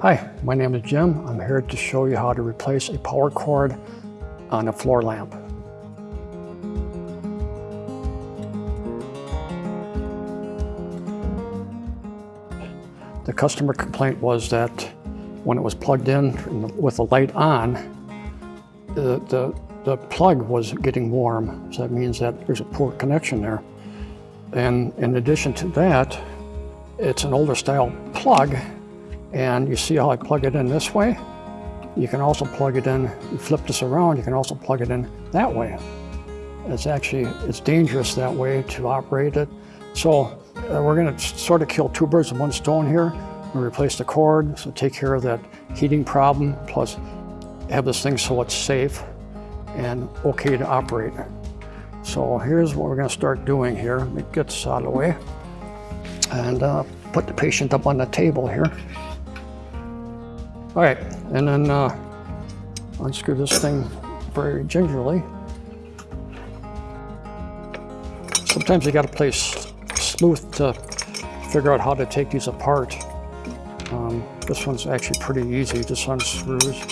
Hi, my name is Jim. I'm here to show you how to replace a power cord on a floor lamp. The customer complaint was that when it was plugged in with the light on, the, the, the plug was getting warm. So that means that there's a poor connection there. And in addition to that, it's an older style plug. And you see how I plug it in this way? You can also plug it in, you flip this around, you can also plug it in that way. It's actually, it's dangerous that way to operate it. So uh, we're gonna sort of kill two birds with one stone here. We replace the cord, so take care of that heating problem, plus have this thing so it's safe and okay to operate. So here's what we're gonna start doing here. Let me get this out of the way and uh, put the patient up on the table here. All right, and then uh, unscrew this thing very gingerly. Sometimes you gotta play sleuth to figure out how to take these apart. Um, this one's actually pretty easy, just unscrews.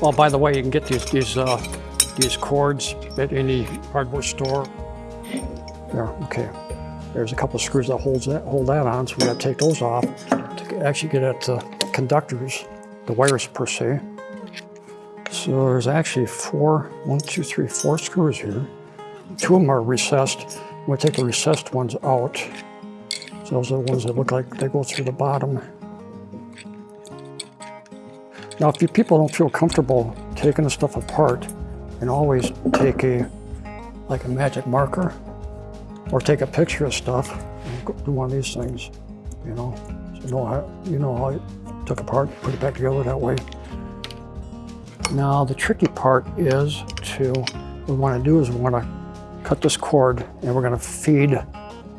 Oh, by the way, you can get these these uh, these cords at any hardware store. There, okay. There's a couple of screws that holds that hold that on, so we got to take those off to actually get at the conductors, the wires per se. So there's actually four, one, two, three, four screws here. Two of them are recessed. We'll take the recessed ones out. So those are the ones that look like they go through the bottom. Now, if you people don't feel comfortable taking the stuff apart, and always take a, like a magic marker, or take a picture of stuff, and do one of these things, you know. So you know how, you know how it took apart, put it back together that way. Now, the tricky part is to, what we want to do is we want to cut this cord, and we're going to feed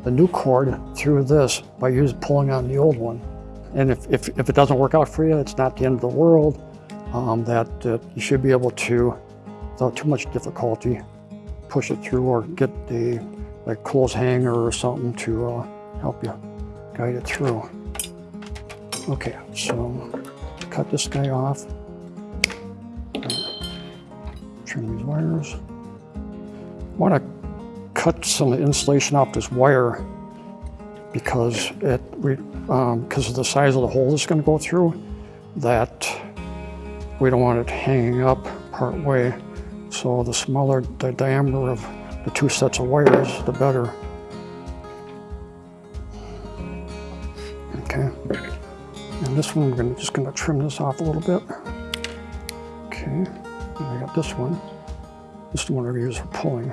the new cord through this by using pulling on the old one. And if, if, if, it doesn't work out for you, it's not the end of the world. Um, that uh, you should be able to, without too much difficulty, push it through or get the like clothes hanger or something to uh, help you guide it through. Okay, so cut this guy off. Trim these wires. I want to cut some insulation off this wire because it um, because of the size of the hole it's going to go through that we don't want it hanging up part way so the smaller the diameter of the two sets of wires the better okay and this one we're gonna, just going to trim this off a little bit okay and I got this one this is the one to use for pulling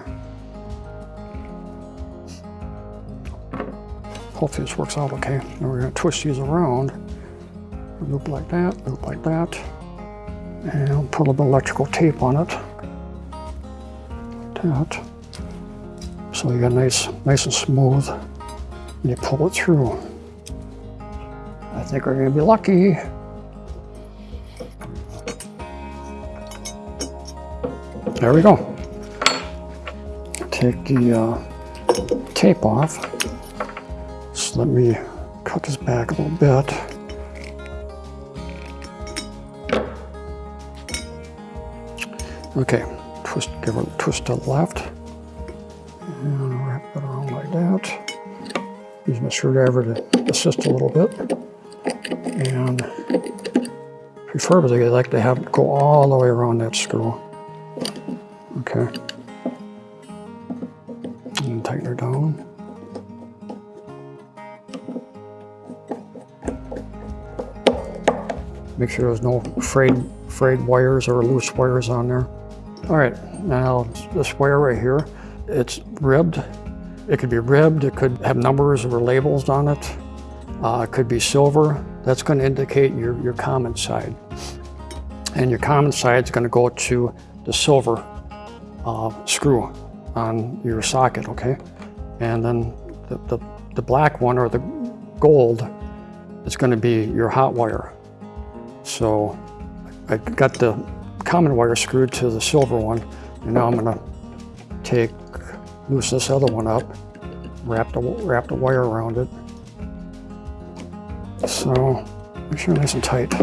Hopefully this works out okay. Now we're gonna twist these around. Loop like that, loop like that. And put a little electrical tape on it. Like that. So you got nice, nice and smooth. And you pull it through. I think we're gonna be lucky. There we go. Take the uh, tape off let me cut this back a little bit. Okay, twist, give it a twist to the left. And it around like that. Use my screwdriver to assist a little bit. And preferably I like to have it go all the way around that screw. Okay. And tighten her down. Make sure there's no frayed, frayed wires or loose wires on there. All right, now this wire right here, it's ribbed. It could be ribbed, it could have numbers or labels on it. Uh, it could be silver. That's going to indicate your, your common side. And your common side is going to go to the silver uh, screw on your socket, okay? And then the, the, the black one or the gold is going to be your hot wire. So I got the common wire screwed to the silver one, and now I'm gonna take, loose this other one up, wrap the, wrap the wire around it. So make sure nice and tight.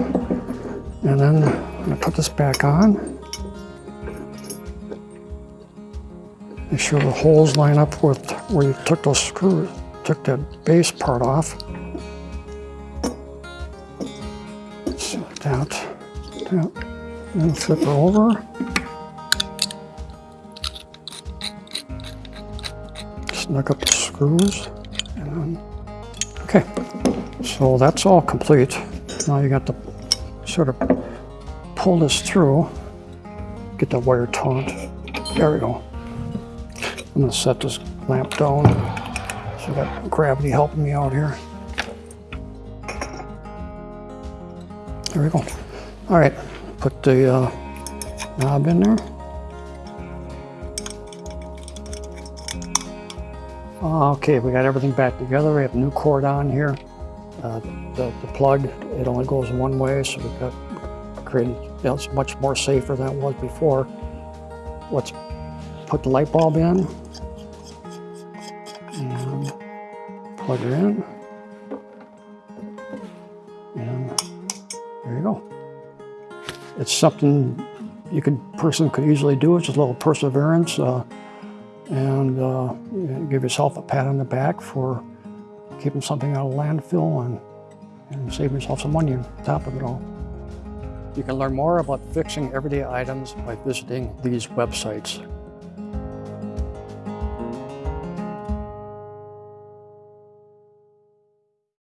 And then I'm gonna put this back on. Make sure the holes line up with where you took those screws, took that base part off. So that, that, and flip it over. Snug up the screws, and then, okay. So that's all complete. Now you got to sort of pull this through, get the wire taut. There we go. I'm gonna set this lamp down. So I got gravity helping me out here. There we go. All right, put the uh, knob in there. Okay, we got everything back together. We have a new cord on here. Uh, the, the plug, it only goes one way, so we've got created, it's much more safer than it was before. Let's put the light bulb in. And plug it in. And there you go. It's something you could, person could easily do. It's just a little perseverance. Uh, and uh, give yourself a pat on the back for keeping something out of landfill and, and save yourself some money on top of it all. You can learn more about fixing everyday items by visiting these websites.